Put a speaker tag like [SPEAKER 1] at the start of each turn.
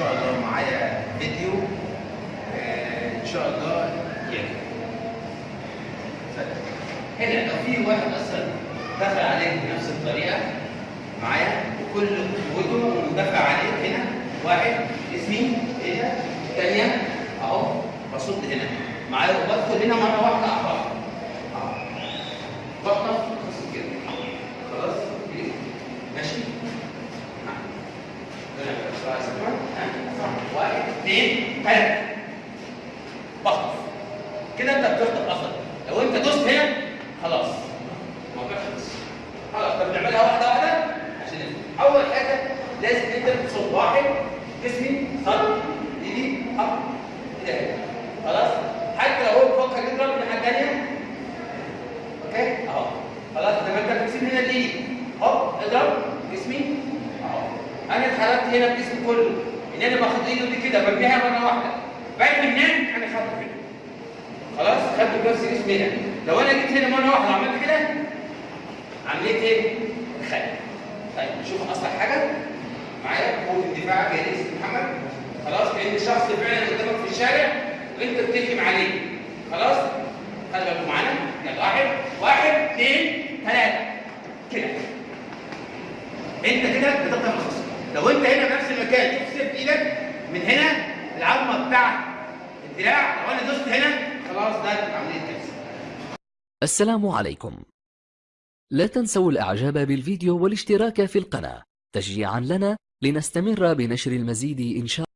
[SPEAKER 1] شاء الله معايا فيديو آه، إن شاء الله يعجبك. هنا لو في واحد أصلا دخل عليك بنفس الطريقة معايا وكل قوته ومدافع عليك هنا واحد إيه ده الثانية أهو بصد هنا. معايا وبدخل هنا مرة واحدة احرق اهو بخطف خلاص كده خلاص كده. ماشي نعم. هنا بقى بسرعة سريعة. ها. واحد اثنين ثلاثة بخطف كده انت بتخطف أصلا لو انت دوست هنا خلاص. الموضوع خلص خلاص طب نعملها واحدة واحدة عشان. أول حاجة لازم انت تصب واحد. جسمي صد ايدي أب كده. خلاص؟ حتى لو هو بيفكر يضرب من الناحيه الثانية أوكي؟ أهو. خلاص زي ما انت بتسيب هنا الايد هوب اضرب. جسمي أنا اتحركت هنا بجسمي كله. إن أنا باخد إيده دي كده برميها مرة واحدة. بعد من هناك أنا خدت هنا. خلاص؟ خدت بنفس جسمي هنا. لو أنا جيت هنا مرة واحدة وعملت كده عملية إيه؟ خلع طيب نشوف أصلا حاجة. معايا؟ قوة الدفاع جاي محمد؟ خلاص كان اللي فعلا قدامك في الشارع وأنت بتهجم عليه. خلاص؟ خلي بالكم معانا. يلا واحد واحد اثنين ثلاثة كده. أنت كده بتقطع الخصم. لو انت هنا في نفس المكان شوف سيف إيدك من هنا العظمة بتاع الدراع لو أنا دوست هنا خلاص ده عمليه كبسه
[SPEAKER 2] السلام عليكم. لا تنسوا الإعجاب بالفيديو والاشتراك في القناة تشجيعا لنا لنستمر بنشر المزيد إن شاء